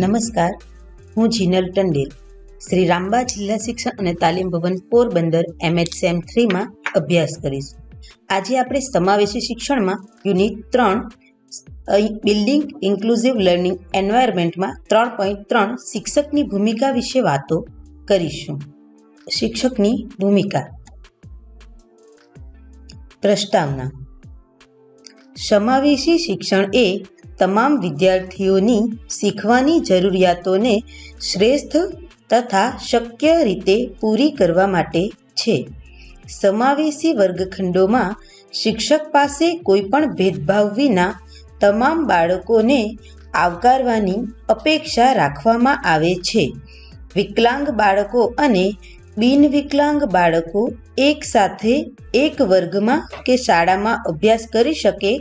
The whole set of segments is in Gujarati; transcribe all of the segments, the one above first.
નમસ્કાર, હું જીનલ ટંડેલ. શ્રી રામબા જિલ્લા શિક્ષણ અને તાલીમ ભવન પોરબંદર એમએચએમ થ્રીમાં અભ્યાસ કરીશું. આજે આપણે સમાવેશી શિક્ષણમાં યુનિટ ત્રણ બિલ્ડિંગ ઇન્ક્લુઝિવ લર્નિંગ એન્વાયરમેન્ટમાં ત્રણ પોઈન્ટ ત્રણ શિક્ષકની ભૂમિકા વિશે વાતો કરીશું. શિક્ષકની ભૂમિકા. પ્રસ્તાવના સમાવેશી શિક્ષણ એ તમામ વિદ્યાર્થીઓની શીખવાની જરૂરિયાતોને શ્રેષ્ઠ તથા શક્ય રીતે પૂરી કરવા માટે છે. સમાવેશી વર્ગખંડોમાં શિક્ષક પાસે કોઈપણ ભેદભાવ વિના તમામ બાળકોને આવકારવાની અપેક્ષા રાખવામાં આવે છે. વિકલાંગ બાળકો અને બિન વિકલાંગ બાળકો એકસાથે એક વર્ગમાં કે શાળામાં અભ્યાસ કરી શકે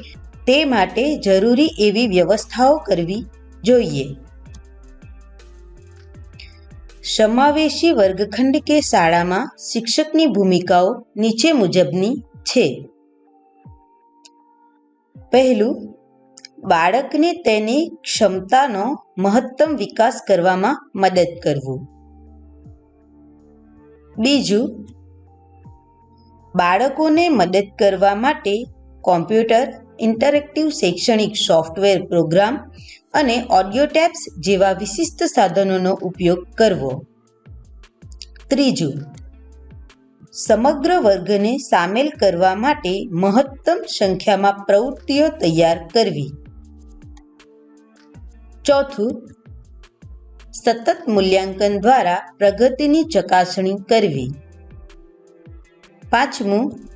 તે માટે જરૂરી એવી વ્યવસ્થાઓ કરવી જોઈએ. સમાવેશી વર્ગખંડ કે શાળામાં શિક્ષકની ભૂમિકાઓ નીચે મુજબની છે. પહેલું, બાળકને તેની ક્ષમતાનો મહત્તમ વિકાસ કરવામાં મદદ કરવું. બીજું, બાળકોને મદદ કરવા માટે કોમ્પ્યુટર, ઇન્ટરેક્ટિવ શૈક્ષણિક સોફ્ટવેર પ્રોગ્રામ અને ઓડિયો ટેપ્સ જેવા વિશિષ્ટ સાધનોનો ઉપયોગ કરવો. ત્રીજું, સમગ્ર વર્ગને સામેલ કરવા માટે મહત્તમ સંખ્યામાં પ્રવૃત્તિઓ તૈયાર કરવી. ચોથું, સતત મૂલ્યાંકન દ્વારા પ્રગતિની ચકાસણી કરવી. પાંચમું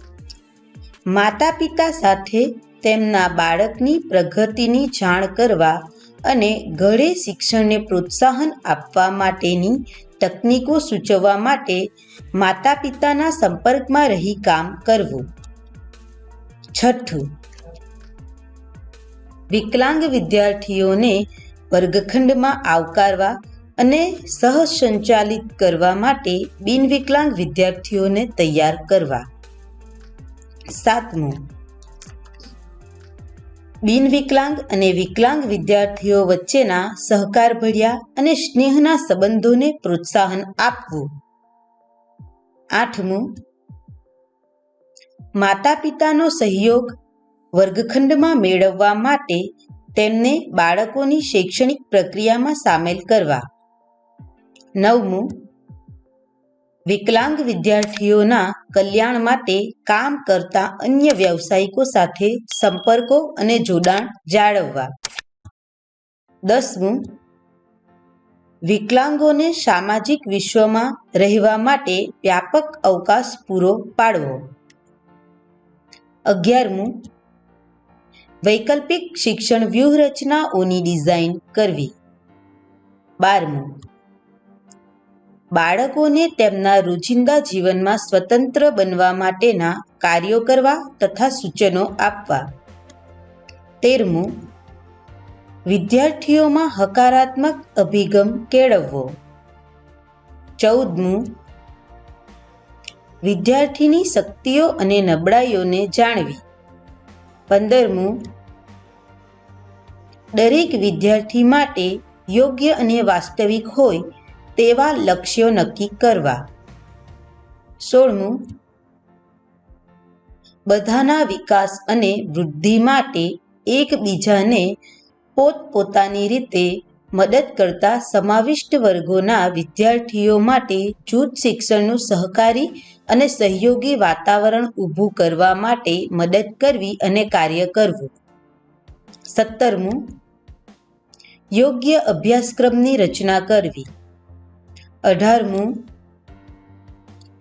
માતા પિતા સાથે તેમના બાળકની પ્રગતિની જાણ કરવા અને ઘરે શિક્ષણને પ્રોત્સાહન આપવા માટેની તકનીકો સૂચવવા માટે માતા પિતાના સંપર્કમાં રહી કામ કરવું. છઠ્ઠું. વિકલાંગ વિદ્યાર્થીઓને વર્ગખંડમાં આવકારવા અને સહસંચાલિત કરવા માટે બિનવિકલાંગ વિદ્યાર્થીઓને તૈયાર કરવા. સાતમું. બિનવિકલાંગ અને વિકલાંગ વિદ્યાર્થીઓ વચ્ચેના સહકારભર્યા અને સ્નેહના સંબંધોને પ્રોત્સાહન આપવું. આઠમું. માતા પિતાનો સહયોગ વર્ગખંડમાં મેળવવા માટે તેમને બાળકોની શૈક્ષણિક પ્રક્રિયામાં સામેલ કરવા. નવમું. વિકલાંગ વિદ્યાર્થીઓના કલ્યાણ માટે કામ કરતા અન્ય વ્યવસાયિકો સાથે સંપર્કો અને જોડાણ જાળવવા. દસમું, વિકલાંગોને સામાજિક વિશ્વમાં રહેવા માટે વ્યાપક અવકાશ પૂરો પાડવો. અગિયારમું, વૈકલ્પિક શિક્ષણ વ્યૂહરચનાઓની ડિઝાઇન કરવી. બારમું બાળકોને તેમના રોજિંદા જીવનમાં સ્વતંત્ર બનવા માટેના કાર્યો કરવા તથા સૂચનો આપવા. તેરમું, વિદ્યાર્થીઓમાં હકારાત્મક અભિગમ કેળવવો. ચૌદમું, વિદ્યાર્થીની શક્તિઓ અને નબળાઈઓને જાણવી. પંદરમું, દરેક વિદ્યાર્થી માટે યોગ્ય અને વાસ્તવિક હોય તેવા લક્ષ્યો નક્કી કરવા. સોળમું, બધાના વિકાસ અને વૃદ્ધિ માટે એકબીજાને પોતપોતાની રીતે મદદ કરતા સમાવિષ્ટ વર્ગોના વિદ્યાર્થીઓ માટે જૂથ શિક્ષણનું સહકારી અને સહયોગી વાતાવરણ ઊભું કરવા માટે મદદ કરવી અને કાર્ય કરવું. સત્તરમું, યોગ્ય અભ્યાસક્રમની રચના કરવી. અઢારમું.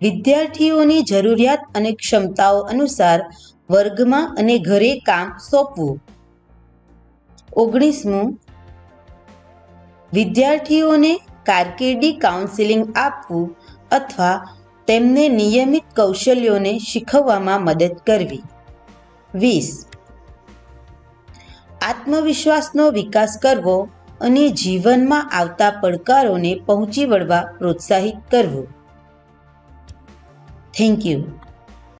વિદ્યાર્થીઓની જરૂરિયાત અને ક્ષમતાઓ અનુસાર વર્ગમાં અને ઘરે કામ સોંપવું. ઓગણીસમું. વિદ્યાર્થીઓને કારકિર્દી કાઉન્સિલિંગ આપવું અથવા તેમને નિયમિત કૌશલ્યોને શીખવવામાં મદદ કરવી. વીસ. આત્મવિશ્વાસનો વિકાસ કરવો અને જીવનમાં આવતા પડકારોને પહોંચી વળવા પ્રોત્સાહિત કરવું. Thank you